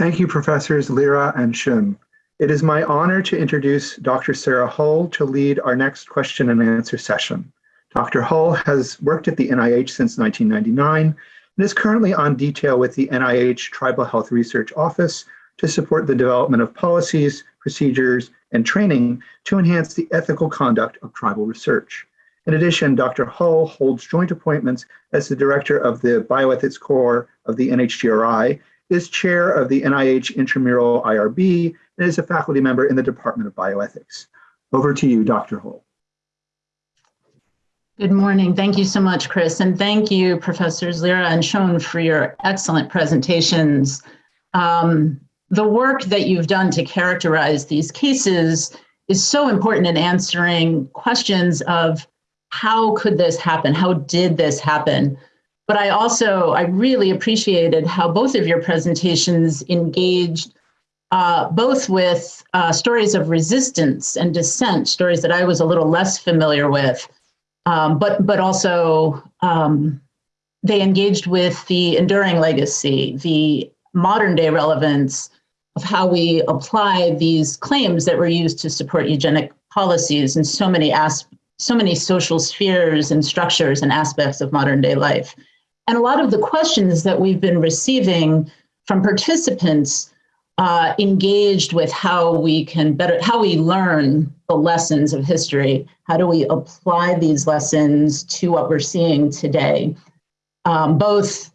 Thank you, Professors Lira and Schoen. It is my honor to introduce Dr. Sara Hull to lead our next question and answer session. Dr. Hull has worked at the NIH since 1999 and is currently on detail with the NIH Tribal Health Research Office to support the development of policies, procedures, and training to enhance the ethical conduct of tribal research. In addition, Dr. Hull holds joint appointments as the director of the Bioethics Core of the NHGRI is chair of the NIH Intramural IRB, and is a faculty member in the Department of Bioethics. Over to you, Dr. Hull. Good morning. Thank you so much, Chris. And thank you, Professors Lira and Schoen, for your excellent presentations. Um, the work that you've done to characterize these cases is so important in answering questions of how could this happen? How did this happen? But I also, I really appreciated how both of your presentations engaged uh, both with uh, stories of resistance and dissent, stories that I was a little less familiar with, um, but, but also um, they engaged with the enduring legacy, the modern day relevance of how we apply these claims that were used to support eugenic policies in so many as so many social spheres and structures and aspects of modern day life. And a lot of the questions that we've been receiving from participants uh, engaged with how we can better, how we learn the lessons of history. How do we apply these lessons to what we're seeing today? Um, both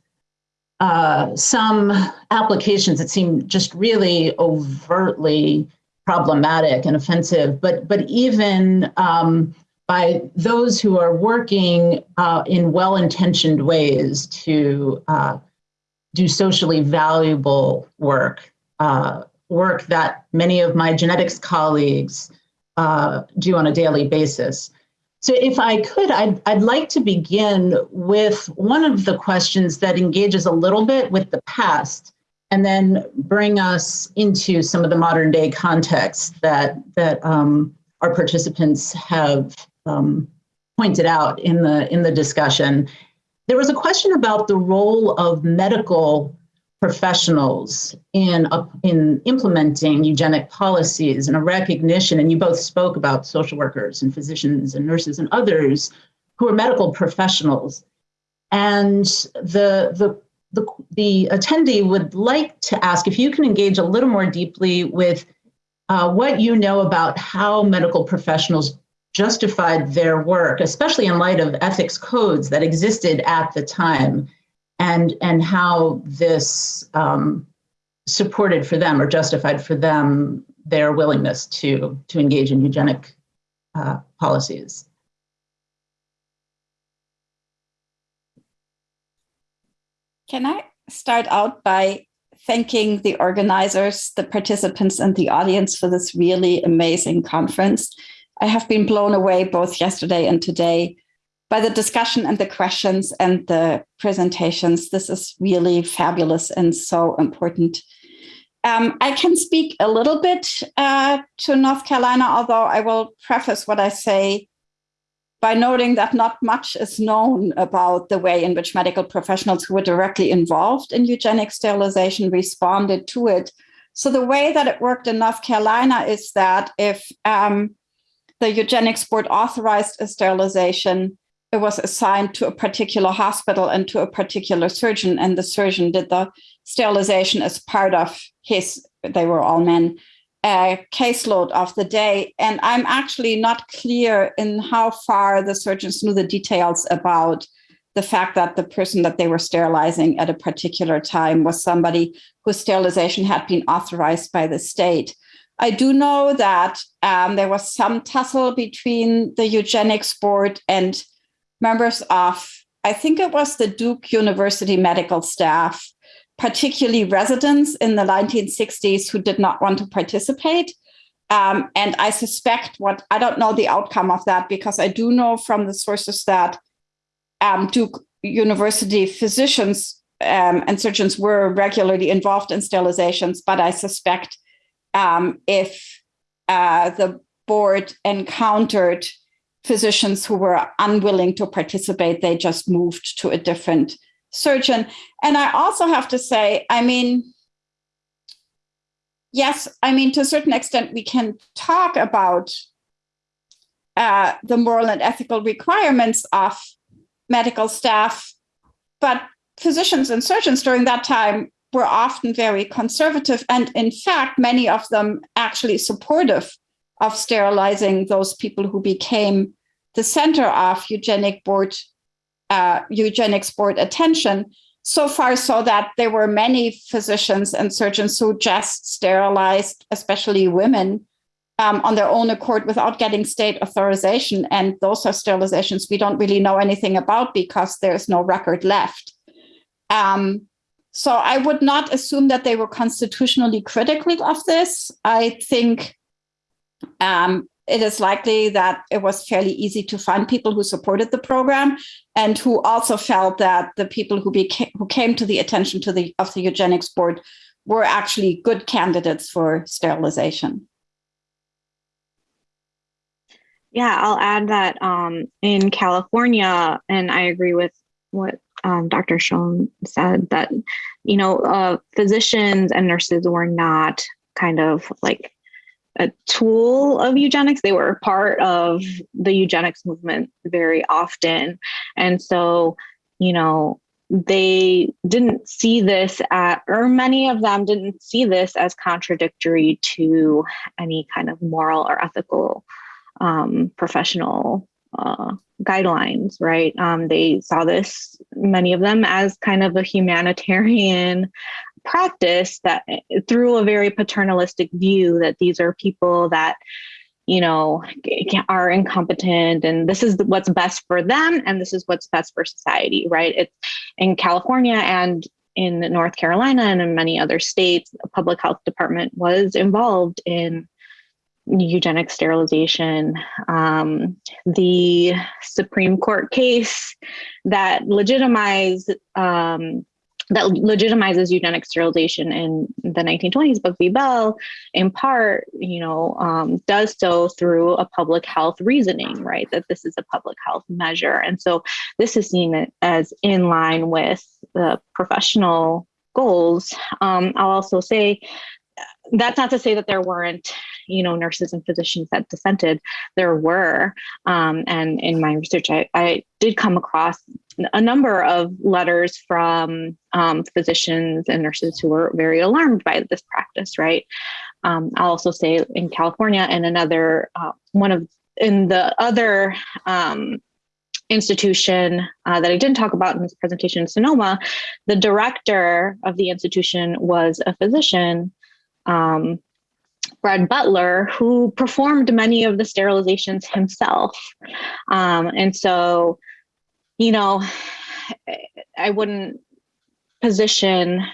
uh, some applications that seem just really overtly problematic and offensive, but but even um, by those who are working uh, in well-intentioned ways to uh, do socially valuable work, uh, work that many of my genetics colleagues uh, do on a daily basis. So if I could, I'd, I'd like to begin with one of the questions that engages a little bit with the past and then bring us into some of the modern day context that, that um, our participants have um, pointed out in the in the discussion, there was a question about the role of medical professionals in in implementing eugenic policies and a recognition. And you both spoke about social workers and physicians and nurses and others who are medical professionals. And the the the, the attendee would like to ask if you can engage a little more deeply with uh, what you know about how medical professionals justified their work, especially in light of ethics codes that existed at the time, and and how this um, supported for them or justified for them their willingness to to engage in eugenic uh, policies. Can I start out by thanking the organizers, the participants, and the audience for this really amazing conference. I have been blown away both yesterday and today by the discussion and the questions and the presentations. This is really fabulous and so important. Um, I can speak a little bit uh, to North Carolina, although I will preface what I say by noting that not much is known about the way in which medical professionals who were directly involved in eugenic sterilization responded to it. So the way that it worked in North Carolina is that if um, the eugenics board authorized a sterilization, it was assigned to a particular hospital and to a particular surgeon, and the surgeon did the sterilization as part of his, they were all men, uh, caseload of the day. And I'm actually not clear in how far the surgeons knew the details about the fact that the person that they were sterilizing at a particular time was somebody whose sterilization had been authorized by the state. I do know that um, there was some tussle between the eugenics board and members of, I think it was the Duke University medical staff, particularly residents in the 1960s who did not want to participate. Um, and I suspect what, I don't know the outcome of that because I do know from the sources that um, Duke University physicians um, and surgeons were regularly involved in sterilizations, but I suspect um, if uh, the board encountered physicians who were unwilling to participate, they just moved to a different surgeon. And I also have to say, I mean, yes, I mean, to a certain extent, we can talk about uh, the moral and ethical requirements of medical staff, but physicians and surgeons during that time were often very conservative. And in fact, many of them actually supportive of sterilizing those people who became the center of eugenic board, uh, eugenics board attention. So far so that there were many physicians and surgeons who just sterilized, especially women, um, on their own accord without getting state authorization. And those are sterilizations we don't really know anything about because there's no record left. Um, so I would not assume that they were constitutionally critical of this. I think um, it is likely that it was fairly easy to find people who supported the program and who also felt that the people who became who came to the attention to the of the eugenics board were actually good candidates for sterilization. Yeah, I'll add that um, in California, and I agree with what um, Dr. Schoen said that, you know, uh, physicians and nurses were not kind of like a tool of eugenics. They were part of the eugenics movement very often. And so, you know, they didn't see this at, or many of them didn't see this as contradictory to any kind of moral or ethical um, professional uh, guidelines, right? Um, they saw this, many of them, as kind of a humanitarian practice that through a very paternalistic view that these are people that you know are incompetent and this is what's best for them and this is what's best for society right it's in california and in north carolina and in many other states a public health department was involved in eugenic sterilization. Um, the Supreme Court case that legitimized um, that legitimizes eugenic sterilization in the 1920s, Buck v. Bell, in part, you know, um, does so through a public health reasoning, right? That this is a public health measure, and so this is seen as in line with the professional goals. Um, I'll also say that's not to say that there weren't you know nurses and physicians that dissented there were um, and in my research I, I, did come across a number of letters from um, physicians and nurses who were very alarmed by this practice right? Um, i'll also say in california and another uh, one of in the other um, institution uh, that I didn't talk about in this presentation Sonoma, the director of the institution was a physician Fred Butler, who performed many of the sterilizations himself. Um, and so, you know, I wouldn't position,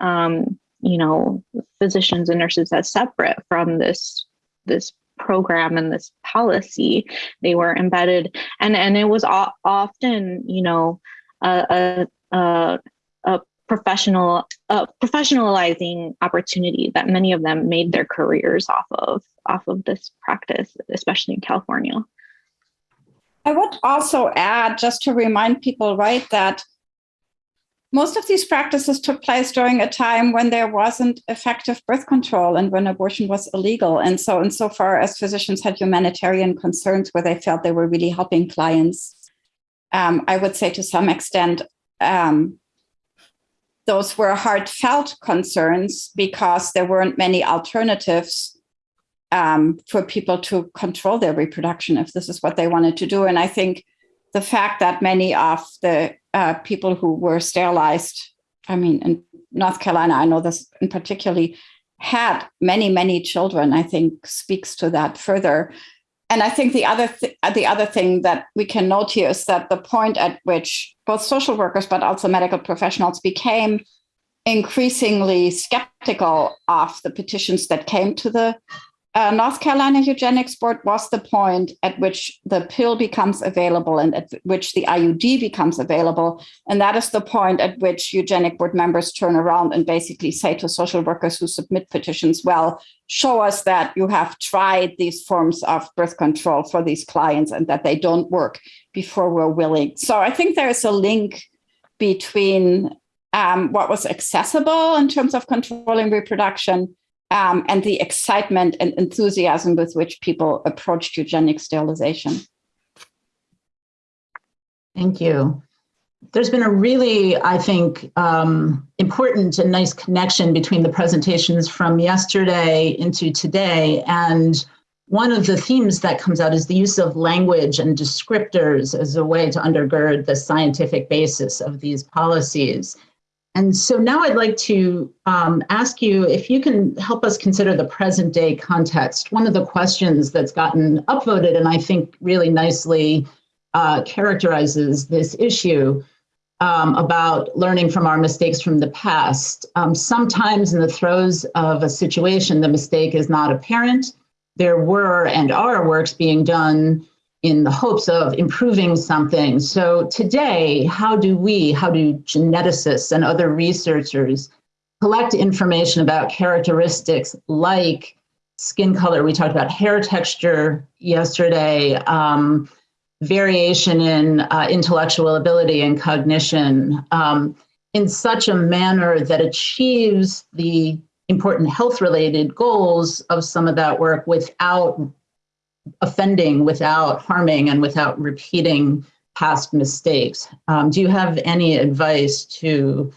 um, you know, physicians and nurses as separate from this this program and this policy. They were embedded, and and it was often, you know, a, a, a professional uh, professionalizing opportunity that many of them made their careers off of off of this practice, especially in California. I would also add, just to remind people, right, that most of these practices took place during a time when there wasn't effective birth control and when abortion was illegal. And so, insofar as physicians had humanitarian concerns where they felt they were really helping clients, um, I would say to some extent, um, those were heartfelt concerns because there weren't many alternatives um, for people to control their reproduction if this is what they wanted to do. And I think the fact that many of the uh, people who were sterilized, I mean, in North Carolina, I know this in particularly, had many, many children, I think speaks to that further. And I think the other th- uh, the other thing that we can note here is that the point at which both social workers but also medical professionals became increasingly skeptical of the petitions that came to the uh, North Carolina Eugenics Board was the point at which the pill becomes available and at which the IUD becomes available. And that is the point at which eugenic board members turn around and basically say to social workers who submit petitions, well, show us that you have tried these forms of birth control for these clients and that they don't work before we're willing. So I think there is a link between um, what was accessible in terms of controlling reproduction um, and the excitement and enthusiasm with which people approached eugenic sterilization. Thank you. There's been a really, I think, um, important and nice connection between the presentations from yesterday into today. And one of the themes that comes out is the use of language and descriptors as a way to undergird the scientific basis of these policies. And so now I'd like to um, ask you if you can help us consider the present day context. One of the questions that's gotten upvoted and I think really nicely uh, characterizes this issue um, about learning from our mistakes from the past. Um, sometimes in the throes of a situation, the mistake is not apparent. There were and are works being done in the hopes of improving something. So today, how do we, how do geneticists and other researchers collect information about characteristics like skin color? We talked about hair texture yesterday, um, variation in uh, intellectual ability and cognition um, in such a manner that achieves the important health related goals of some of that work without offending, without harming, and without repeating past mistakes. Um, do you have any advice to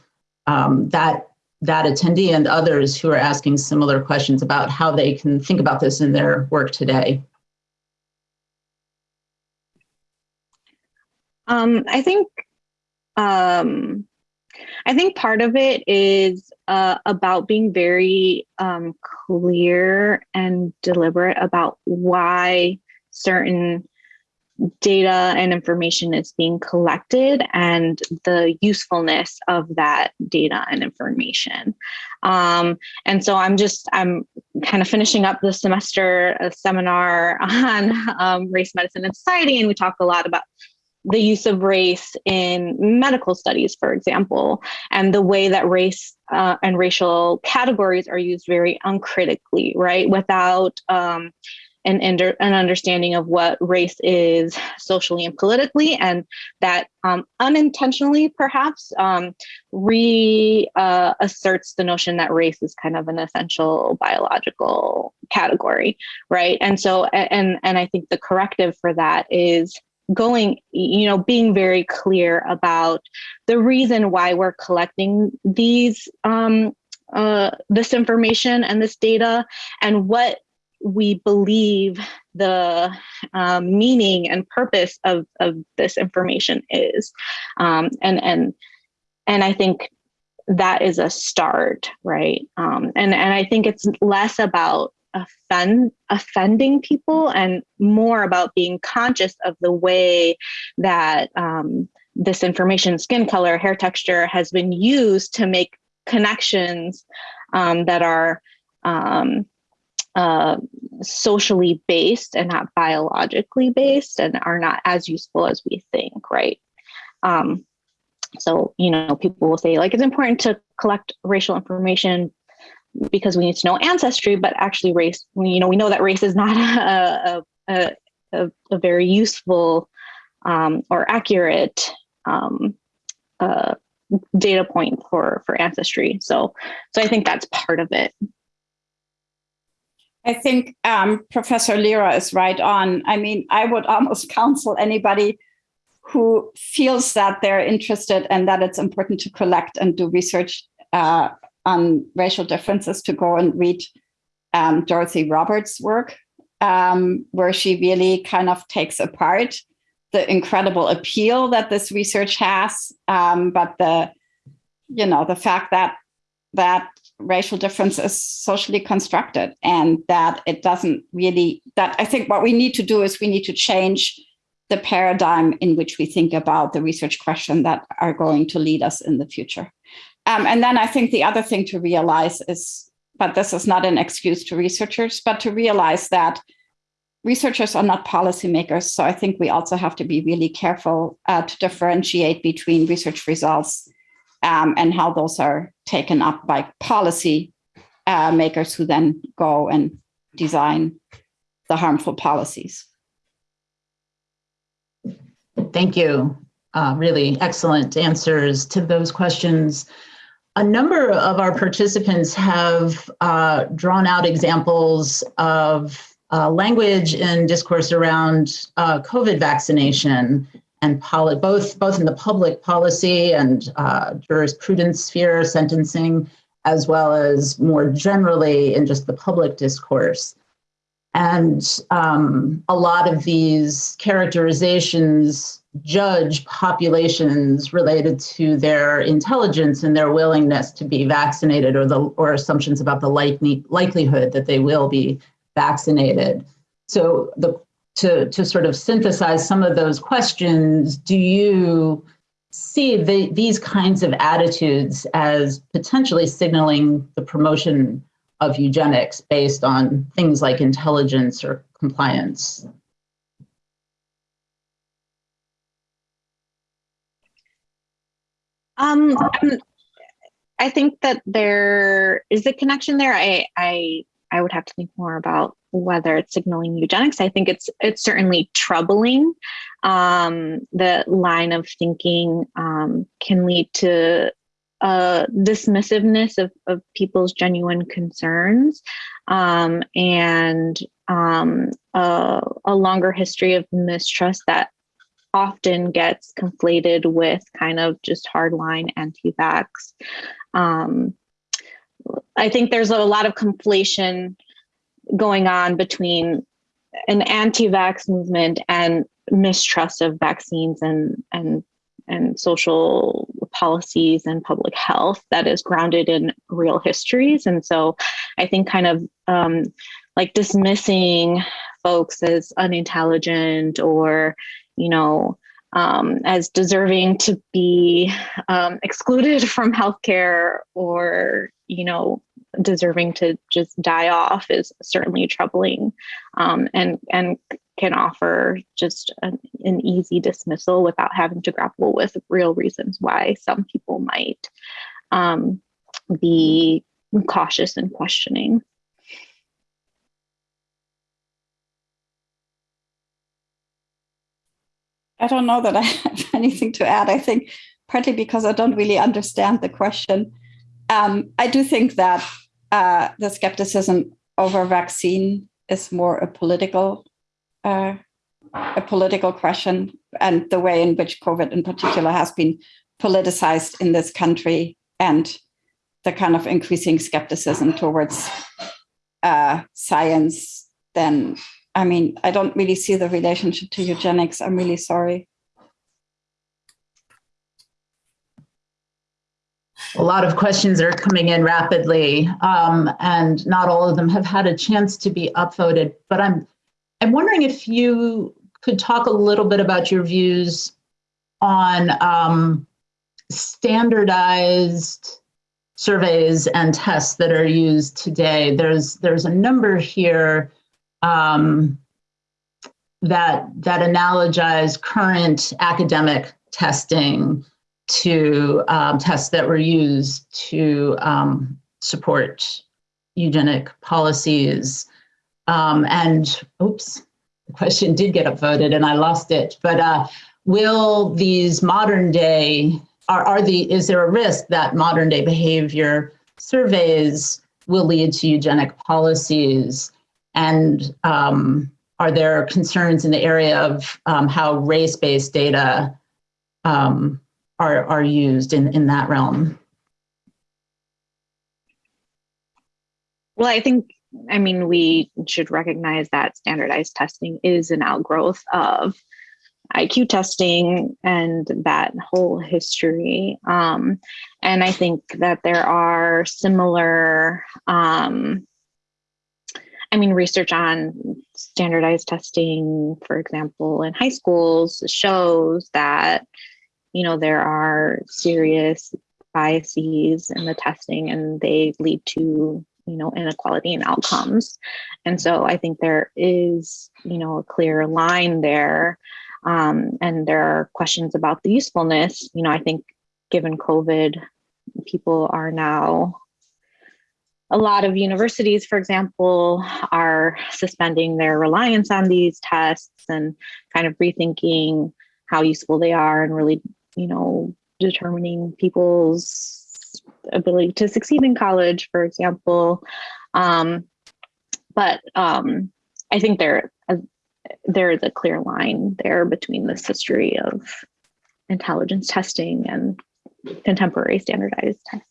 um, that that attendee and others who are asking similar questions about how they can think about this in their work today? Um, I think um, I think part of it is uh, about being very um, clear and deliberate about why certain data and information is being collected and the usefulness of that data and information. Um, and so I'm just, I'm kind of finishing up the semester a seminar on um, race, medicine, and society, and we talk a lot about the use of race in medical studies, for example, and the way that race uh, and racial categories are used very uncritically, right? Without um, an, an understanding of what race is socially and politically, and that um, unintentionally perhaps um, reasserts uh, the notion that race is kind of an essential biological category, right? And so, and and I think the corrective for that is going, you know, being very clear about the reason why we're collecting these um, uh, this information and this data and what we believe the um, meaning and purpose of, of this information is. Um, and, and, and I think that is a start, right? Um, and, and I think it's less about offend offending people and more about being conscious of the way that um, this information, skin color, hair texture has been used to make connections um, that are um, uh, socially based and not biologically based and are not as useful as we think, right? Um, so, you know, people will say like, it's important to collect racial information because we need to know ancestry, but actually race, you know, we know that race is not a, a, a, a very useful um, or accurate um, uh, data point for, for ancestry. So, so I think that's part of it. I think um, Professor Lira is right on. I mean, I would almost counsel anybody who feels that they're interested and that it's important to collect and do research uh, on racial differences to go and read um, Dorothy Roberts' work, um, where she really kind of takes apart the incredible appeal that this research has, um, but the, you know, the fact that that racial difference is socially constructed and that it doesn't really, that I think what we need to do is we need to change the paradigm in which we think about the research question that are going to lead us in the future. Um, and then I think the other thing to realize is, but this is not an excuse to researchers, but to realize that researchers are not policymakers. So I think we also have to be really careful uh, to differentiate between research results um, and how those are taken up by policy uh, makers who then go and design the harmful policies. Thank you. Uh, really excellent answers to those questions. A number of our participants have uh, drawn out examples of uh, language and discourse around uh, COVID vaccination and both both in the public policy and uh, jurisprudence sphere, sentencing, as well as more generally in just the public discourse. And um, a lot of these characterizations judge populations related to their intelligence and their willingness to be vaccinated or the or assumptions about the likely, likelihood that they will be vaccinated. So the to, to sort of synthesize some of those questions, do you see the, these kinds of attitudes as potentially signaling the promotion of eugenics based on things like intelligence or compliance? Um, I think that there is a connection there. I, I, I would have to think more about whether it's signaling eugenics. I think it's it's certainly troubling. Um, the line of thinking um, can lead to a dismissiveness of, of people's genuine concerns um, and um, a, a longer history of mistrust that often gets conflated with kind of just hardline anti-vax. Um, I think there's a lot of conflation going on between an anti-vax movement and mistrust of vaccines and and and social policies and public health that is grounded in real histories. And so i think kind of um, like dismissing folks as unintelligent or you know, um, as deserving to be um, excluded from healthcare or, you know, deserving to just die off is certainly troubling. Um, and, and can offer just an, an, easy dismissal without having to grapple with real reasons why some people might um, be cautious and questioning. I don't know that I have anything to add. I think partly because I don't really understand the question. Um, I do think that uh, the skepticism over vaccine is more a political uh, a political question, and the way in which COVID, in particular, has been politicized in this country, and the kind of increasing skepticism towards uh, science, then I mean, I don't really see the relationship to eugenics. I'm really sorry. A lot of questions are coming in rapidly, um, and not all of them have had a chance to be upvoted. But I'm, I'm wondering if you could talk a little bit about your views on um, standardized surveys and tests that are used today. There's there's a number here um, that that analogize current academic testing to um, tests that were used to um, support eugenic policies. Um, and oops, the question did get upvoted and I lost it. But uh, will these modern day are, are the is there a risk that modern day behavior surveys will lead to eugenic policies and um, are there concerns in the area of um, how race-based data um, are, are used in, in that realm? Well, I think, I mean, we should recognize that standardized testing is an outgrowth of IQ testing and that whole history. Um, and I think that there are similar um, I mean, research on standardized testing, for example, in high schools shows that, you know, there are serious biases in the testing and they lead to, you know, inequality in outcomes. And so I think there is, you know, a clear line there. Um, and there are questions about the usefulness. You know, I think given COVID, people are now a lot of universities, for example, are suspending their reliance on these tests and kind of rethinking how useful they are and really, you know, determining people's ability to succeed in college, for example. Um, but um, I think there uh, there is a clear line there between this history of intelligence testing and contemporary standardized tests.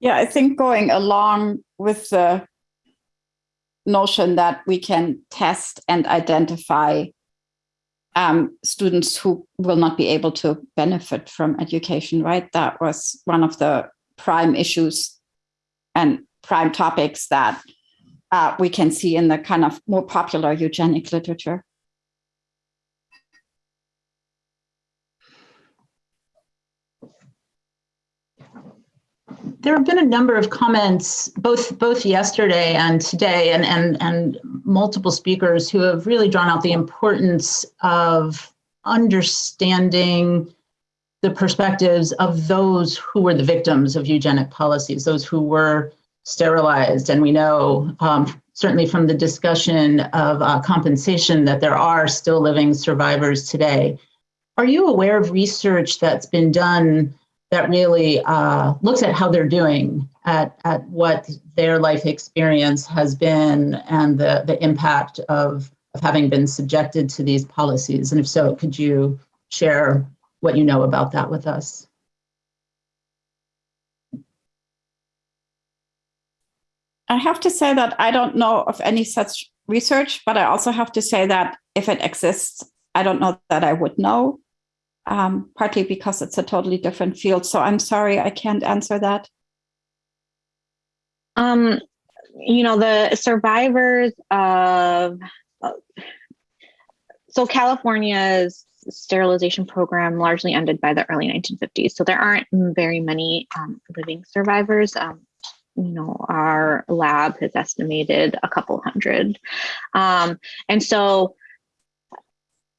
Yeah, I think going along with the notion that we can test and identify um, students who will not be able to benefit from education, right? That was one of the prime issues and prime topics that uh, we can see in the kind of more popular eugenic literature. There have been a number of comments, both both yesterday and today, and and and multiple speakers who have really drawn out the importance of understanding the perspectives of those who were the victims of eugenic policies, those who were sterilized. And we know um, certainly from the discussion of uh, compensation that there are still living survivors today. Are you aware of research that's been done that really uh, looks at how they're doing, at, at what their life experience has been and the, the impact of, of having been subjected to these policies? And if so, could you share what you know about that with us? I have to say that I don't know of any such research, but I also have to say that if it exists, I don't know that I would know um, partly because it's a totally different field. So I'm sorry, I can't answer that. Um, you know, the survivors of, uh, so California's sterilization program largely ended by the early 1950s. So there aren't very many um, living survivors. Um, you know, our lab has estimated a couple hundred. Um, and so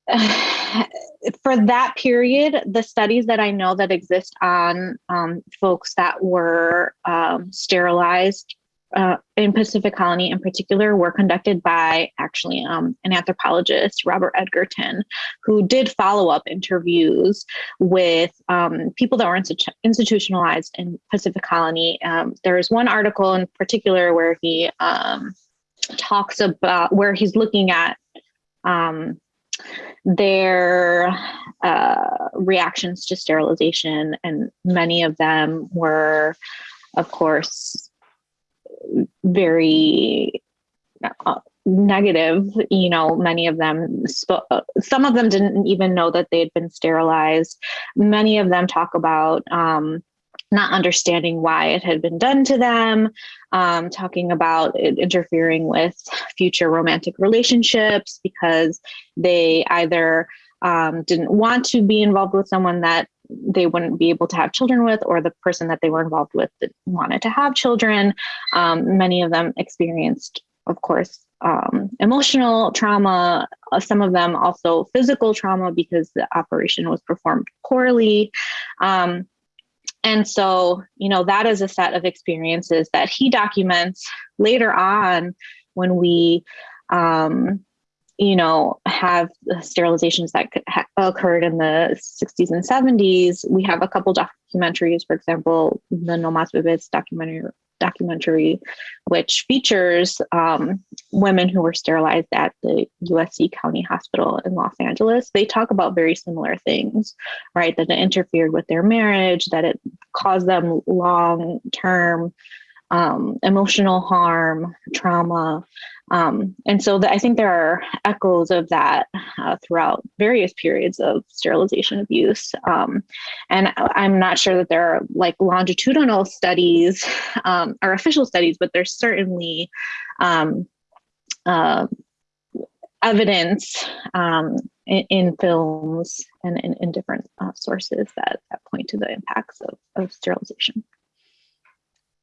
for that period, the studies that I know that exist on um, folks that were um, sterilized uh, in Pacific Colony in particular were conducted by actually um, an anthropologist, Robert Edgerton, who did follow up interviews with um, people that were institu- institutionalized in Pacific Colony. Um, there is one article in particular where he um, talks about where he's looking at um, their uh, reactions to sterilization, and many of them were, of course, very uh, negative. You know, many of them, some of them didn't even know that they had been sterilized. Many of them talk about um, not understanding why it had been done to them, um, talking about it interfering with future romantic relationships because they either um, didn't want to be involved with someone that they wouldn't be able to have children with, or the person that they were involved with that wanted to have children. Um, many of them experienced, of course, um, emotional trauma, uh, some of them also physical trauma because the operation was performed poorly. Um, and so, you know, that is a set of experiences that he documents later on when we, um, you know, have the sterilizations that ha- occurred in the 60s and 70s. We have a couple documentaries, for example, the No Mas Bebés documentary documentary, which features um, women who were sterilized at the USC County Hospital in Los Angeles. They talk about very similar things, right? That it interfered with their marriage, that it caused them long term um, emotional harm, trauma. Um, and so the, I think there are echoes of that uh, throughout various periods of sterilization abuse. Um, and I'm not sure that there are like longitudinal studies um, or official studies, but there's certainly um, uh, evidence um, in, in, films and in, in different uh, sources that, that point to the impacts of, of sterilization.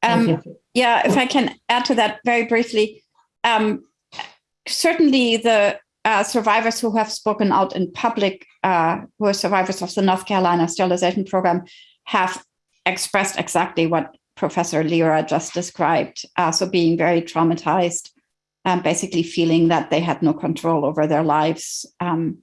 Um, yeah, if I can add to that very briefly, um, certainly the uh, survivors who have spoken out in public, uh, who are survivors of the North Carolina sterilization program, have expressed exactly what Professor Lira just described. Uh, so being very traumatized, and basically feeling that they had no control over their lives. Um,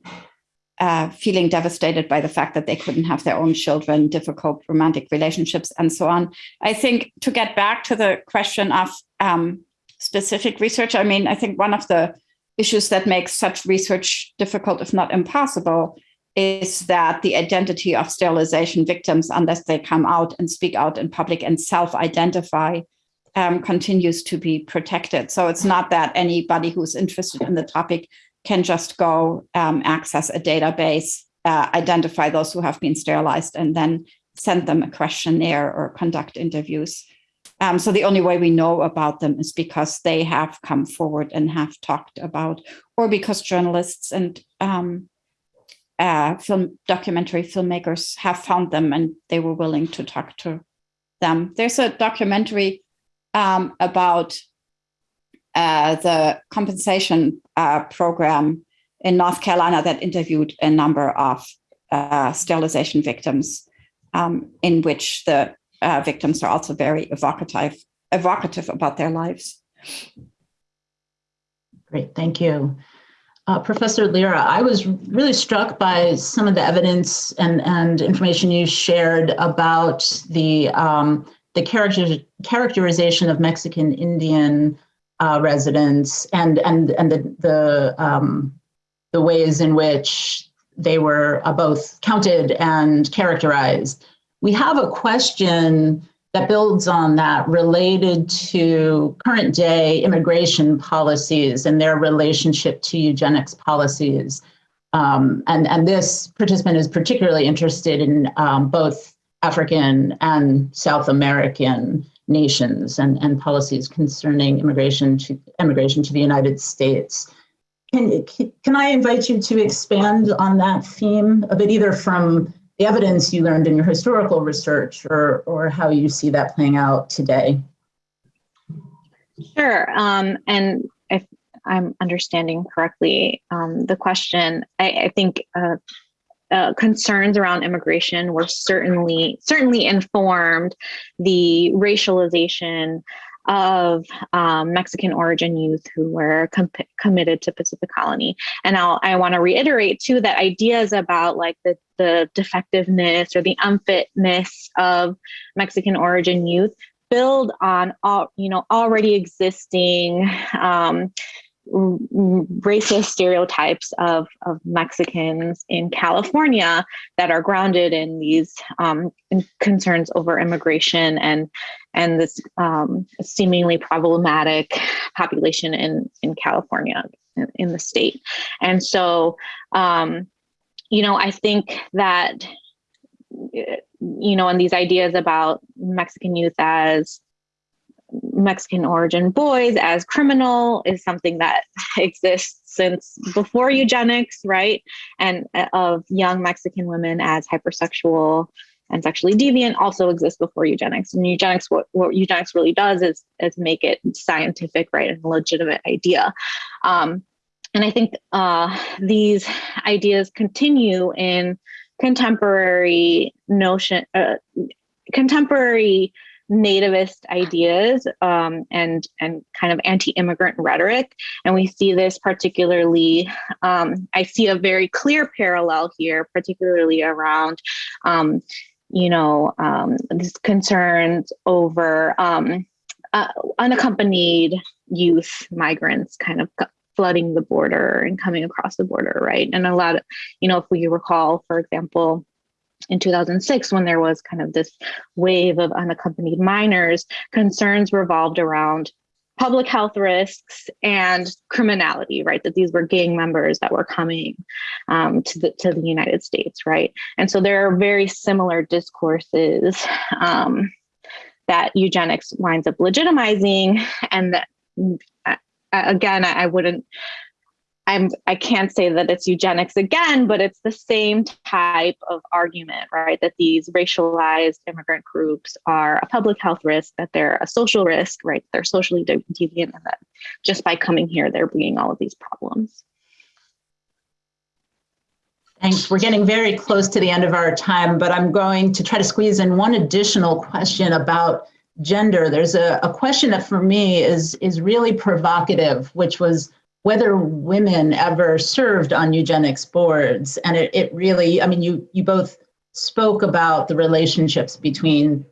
uh, feeling devastated by the fact that they couldn't have their own children, difficult romantic relationships, and so on. I think to get back to the question of um, specific research, I mean, I think one of the issues that makes such research difficult, if not impossible, is that the identity of sterilization victims, unless they come out and speak out in public and self identify, um, continues to be protected. So it's not that anybody who's interested in the topic can just go um, access a database, uh, identify those who have been sterilized, and then send them a questionnaire or conduct interviews. Um, so the only way we know about them is because they have come forward and have talked about, or because journalists and um, uh, film documentary filmmakers have found them and they were willing to talk to them. There's a documentary um, about uh, the compensation uh, program in North Carolina that interviewed a number of uh, sterilization victims, um, in which the uh, victims are also very evocative, evocative about their lives. Great, thank you. Uh, Professor Lira, I was really struck by some of the evidence and, and information you shared about the, um, the character, characterization of Mexican Indian uh, residents and, and, and the, the, um, the ways in which they were uh, both counted and characterized. We have a question that builds on that related to current day immigration policies and their relationship to eugenics policies. Um, and, and this participant is particularly interested in um, both African and South American nations and, and policies concerning immigration to immigration to the United States. Can, can I invite you to expand on that theme a bit, either from the evidence you learned in your historical research or, or how you see that playing out today. Sure. Um, and if I'm understanding correctly, um, the question, I, I think uh, uh, concerns around immigration were certainly certainly informed the racialization of um, Mexican origin youth who were com- committed to Pacific Colony. And I'll, I want to reiterate too that ideas about like the, the defectiveness or the unfitness of Mexican origin youth build on all you know already existing um, racist stereotypes of, of Mexicans in California that are grounded in these um, concerns over immigration and and this um, seemingly problematic population in in California in, in the state. And so, um, you know, I think that you know, and these ideas about Mexican youth as Mexican origin boys as criminal is something that exists since before eugenics, right? And uh, of young Mexican women as hypersexual and sexually deviant also exists before eugenics. And eugenics, what, what eugenics really does is, is make it scientific, right, and a legitimate idea. Um, and I think uh, these ideas continue in contemporary notion, uh, contemporary nativist ideas um, and and kind of anti-immigrant rhetoric. And we see this particularly um, i see a very clear parallel here particularly around um, you know um, these concerns over um, uh, unaccompanied youth migrants kind of flooding the border and coming across the border right? And a lot of you know if we recall for example in 2006, when there was kind of this wave of unaccompanied minors, concerns revolved around public health risks and criminality, right? That these were gang members that were coming um, to the to the United States, right? And so there are very similar discourses um, that eugenics winds up legitimizing, and that uh, again, I wouldn't I'm I can't say that it's eugenics again, but it's the same type of argument, right? That these racialized immigrant groups are a public health risk, that they're a social risk, right? They're socially deviant, and that just by coming here, they're bringing all of these problems. Thanks. We're getting very close to the end of our time, but I'm going to try to squeeze in one additional question about gender. There's a, a question that for me is is really provocative, which was whether women ever served on eugenics boards. And it, it really, I mean, you, you both spoke about the relationships between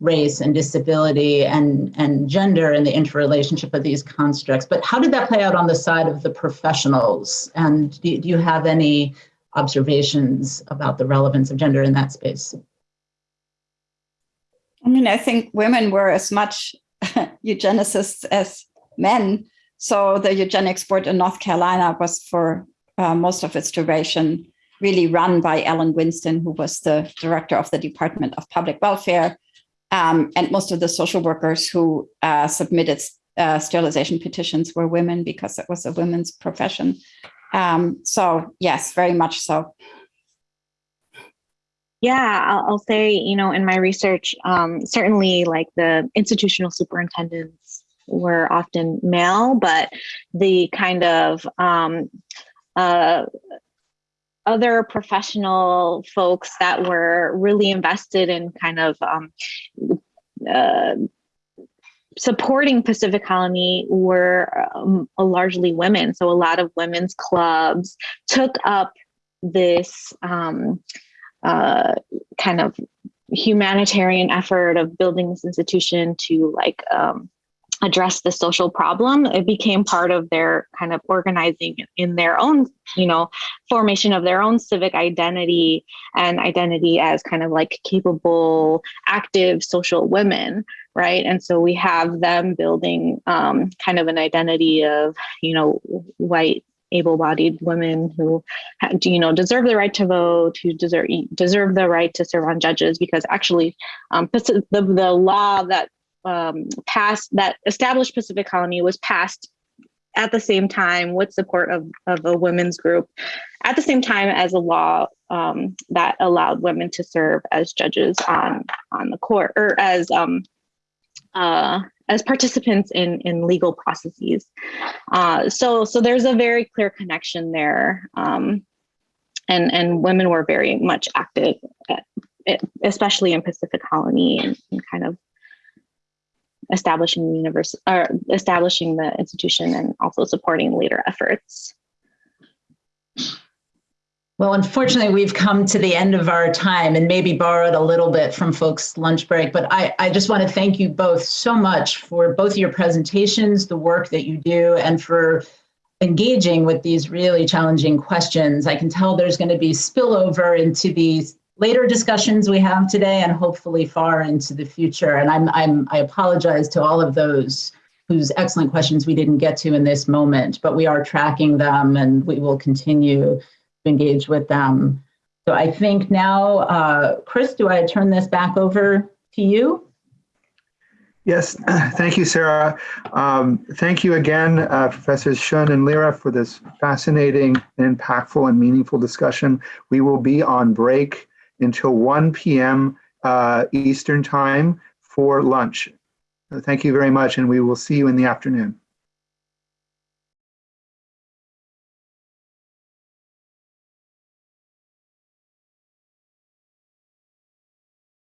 race and disability and, and gender and the interrelationship of these constructs. But how did that play out on the side of the professionals? And do, do you have any observations about the relevance of gender in that space? I mean, I think women were as much eugenicists as men. So the eugenics board in North Carolina was for uh, most of its duration really run by Ellen Winston, who was the director of the Department of Public Welfare. Um, and most of the social workers who uh, submitted uh, sterilization petitions were women because it was a women's profession. Um, so yes, very much so. Yeah, I'll, I'll say, you know, in my research, um, certainly like the institutional superintendents were often male, but the kind of um, uh, other professional folks that were really invested in kind of um, uh, supporting Pacific Colony were um, largely women. So a lot of women's clubs took up this um, uh, kind of humanitarian effort of building this institution to like um, address the social problem it became part of their kind of organizing in their own you know formation of their own civic identity and identity as kind of like capable active social women right? And so we have them building um, kind of an identity of you know white able-bodied women who you know deserve the right to vote who deserve deserve the right to serve on judges because actually um, the, the law that um, passed that established pacific colony was passed at the same time with support of, of a women's group at the same time as a law um, that allowed women to serve as judges on on the court or as um, uh, as participants in, in legal processes. Uh, so, so there's a very clear connection there. Um, and, and women were very much active, at, especially in Pacific Colony and, and kind of establishing the university or establishing the institution and also supporting later efforts. Well, unfortunately, we've come to the end of our time and maybe borrowed a little bit from folks' lunch break, but I, I just want to thank you both so much for both your presentations, the work that you do, and for engaging with these really challenging questions. I can tell there's going to be spillover into these later discussions we have today and hopefully far into the future. And I'm, I'm, I apologize to all of those whose excellent questions we didn't get to in this moment, but we are tracking them and we will continue to engage with them. So I think now, uh, Chris, do I turn this back over to you? Yes, thank you, Sara. Um, thank you again, uh, Professors Schoen and Lira, for this fascinating, impactful, and meaningful discussion. We will be on break until 1 p.m. Uh, Eastern Time for lunch. Thank you very much, and we will see you in the afternoon.